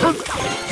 はっ